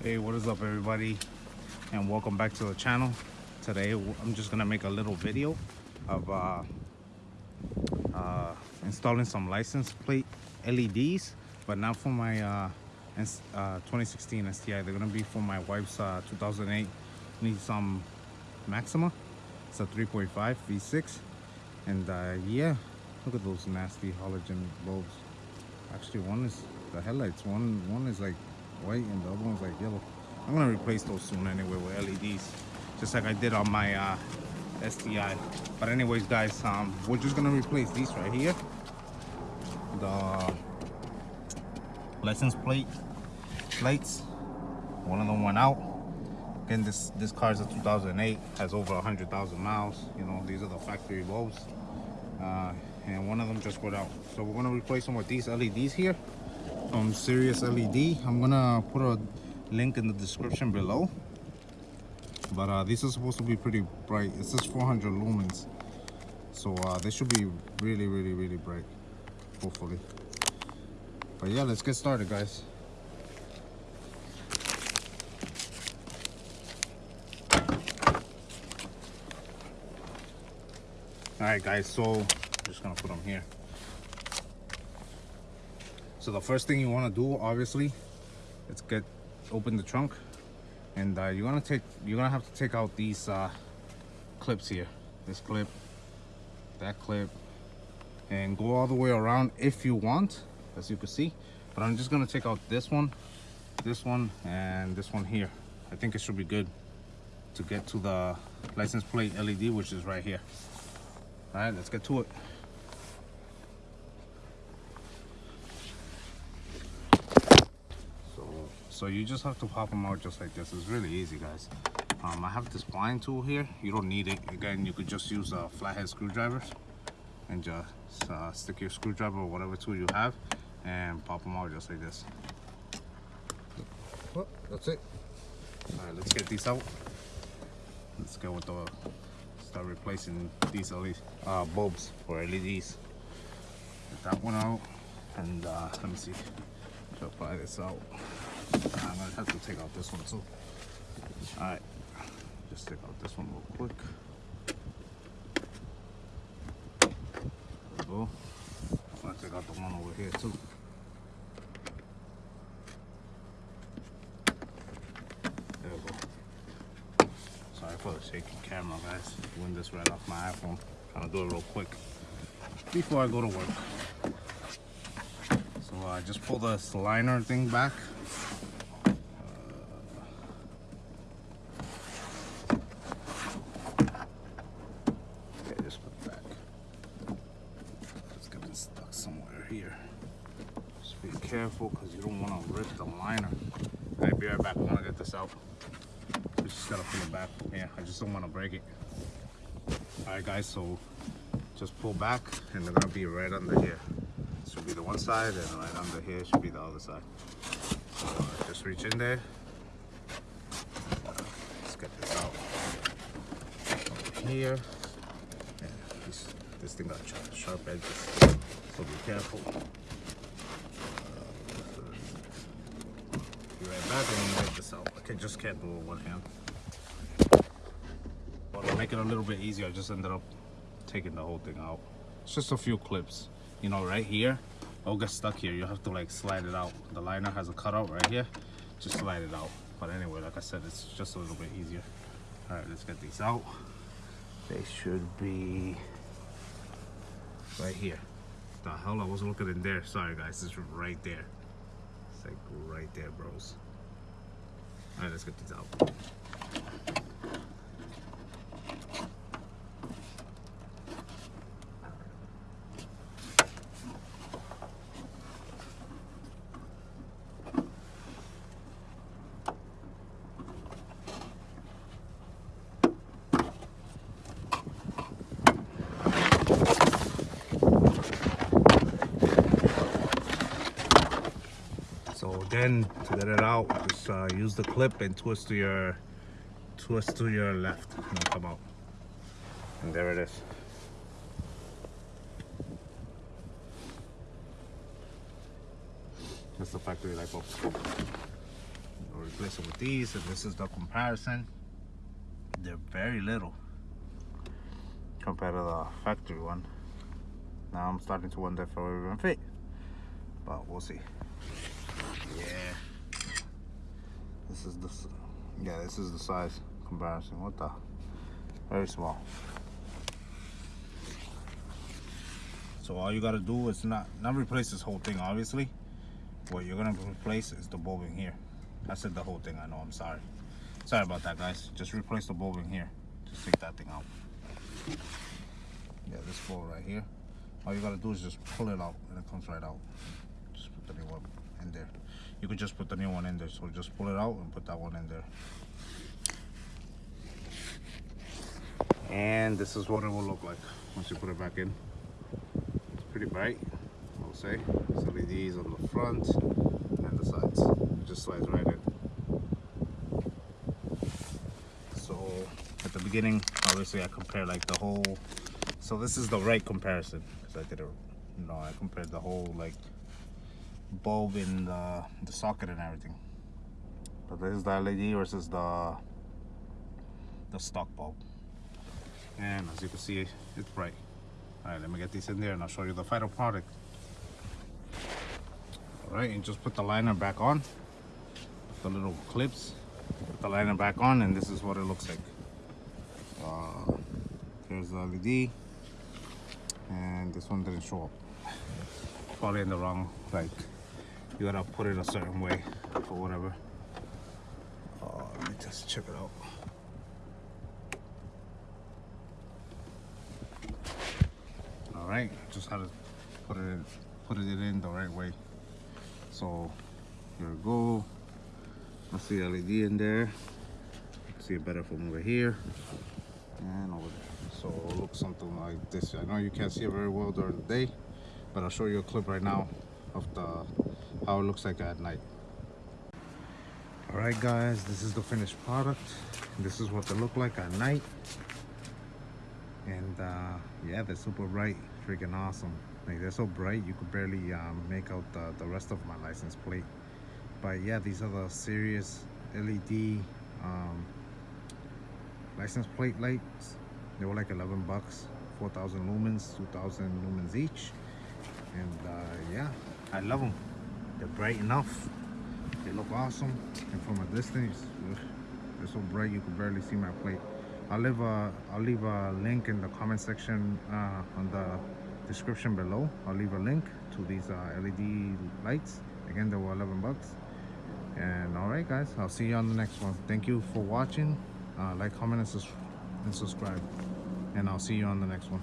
Hey, what is up everybody? And welcome back to the channel. Today I'm just gonna make a little video of uh, uh, installing some license plate LEDs, but not for my uh, uh, 2016 STI. They're gonna be for my wife's uh, 2008 Nissan Maxima. It's a 3.5 V6. And uh, yeah, look at those nasty halogen bulbs. Actually, one is the headlights. One one is like white and the other one's like yellow. I'm gonna replace those soon anyway with LEDs, just like I did on my uh, STI. But anyways, guys, um, we're just gonna replace these right here. The license plate plates. One of them went out. Again, this this car is a 2008, has over 100,000 miles. You know, these are the factory bulbs. Uh, and one of them just went out. So we're gonna replace them with these LEDs here from Sirius LED. I'm gonna put a link in the description below. But uh, these are supposed to be pretty bright. It says 400 lumens. So uh, they should be really, really, really bright, hopefully. But yeah, let's get started, guys. All right, guys, so I'm just gonna put them here. So the first thing you wanna do, obviously, is get, open the trunk. And uh, you're gonna take, you're gonna have to take out these uh, clips here. This clip, that clip, and go all the way around if you want, as you can see. But I'm just gonna take out this one, this one, and this one here. I think it should be good to get to the license plate LED, which is right here. All right, let's get to it. So, so you just have to pop them out just like this. It's really easy, guys. Um, I have this blind tool here. You don't need it. Again, you could just use uh, flathead screwdriver and just uh, stick your screwdriver or whatever tool you have and pop them out just like this. Well, that's it. All right, let's get these out. Let's go with the start replacing these uh, bulbs for LEDs. Get that one out, and uh, let me see. Apply this out. I'm gonna have to take out this one too. All right, just take out this one real quick. There we go. I'm gonna take out the one over here too. There we go. Sorry for the shaky camera, guys. Doing this right off my iPhone. Trying to do it real quick before I go to work. So I uh, just pull the liner thing back. Uh, okay, just put it back. It's getting stuck somewhere here. Just be careful because you don't want to rip the liner. I'll be right back. I want to get this out. Just gotta pull it back. Yeah, I just don't want to break it. Alright guys, so just pull back and they're gonna be right under here. This should be the one side and right under here should be the other side. So uh, just reach in there. Let's get this out. Over here. Yeah, this, this thing got sharp edges, so be careful. Be right back this out. I can, just can't do it with one hand. But to make it a little bit easier, I just ended up taking the whole thing out. It's just a few clips. You know, right here, it'll get stuck here. You have to like slide it out. The liner has a cutout right here. Just slide it out. But anyway, like I said, it's just a little bit easier. All right, let's get these out. They should be right here. The hell, I wasn't looking in there. Sorry guys, it's right there. It's like right there, bros. All right, let's get these out. To get it out, just uh, use the clip and twist to your twist to your left and come out. And there it is. That's the factory light bulb. Or replace it with these and this is the comparison they're very little compared to the factory one now I'm starting to wonder if it will even fit but we'll see yeah. This is the yeah this is the size comparison. What the? Very small. So all you gotta do is not not replace this whole thing obviously. What you're gonna replace is the bulbing here. I said the whole thing I know I'm sorry. Sorry about that guys. Just replace the bulbing here. Just take that thing out. Yeah this bolt right here. All you gotta do is just pull it out and it comes right out just put the new one in there. You could just put the new one in there so just pull it out and put that one in there. And this is what it will look like once you put it back in. It's pretty bright I'll say. It's LEDs on the front and the sides. It just slides right in. So at the beginning obviously I compare like the whole so this is the right comparison because I did it you know I compared the whole like bulb in the, the socket and everything. But this is the LED versus the the stock bulb. And as you can see it's bright. All right let me get these in there and I'll show you the final product. All right and just put the liner back on. The little clips put the liner back on and this is what it looks like. Uh, here's the LED and this one didn't show up. Probably in the wrong like you gotta put it a certain way or whatever. Uh, let me just check it out. All right just how to put it put it in the right way. So here we go. I see LED in there. See it better from over here. And over there. So it looks something like this. I know you can't see it very well during the day but I'll show you a clip right now of the how it looks like at night. All right guys this is the finished product. This is what they look like at night. And uh, yeah they're super bright freaking awesome. Like they're so bright you could barely um, make out the, the rest of my license plate. But yeah these are the Sirius LED um, license plate lights. They were like 11 bucks 4,000 lumens 2,000 lumens each. And uh, yeah I love them they're bright enough. They look awesome. And from a distance they're so bright you can barely see my plate. I'll leave a I'll leave a link in the comment section uh, on the description below. I'll leave a link to these uh, LED lights. Again they were 11 bucks. And all right guys I'll see you on the next one. Thank you for watching. Uh, like comment and, sus and subscribe. And I'll see you on the next one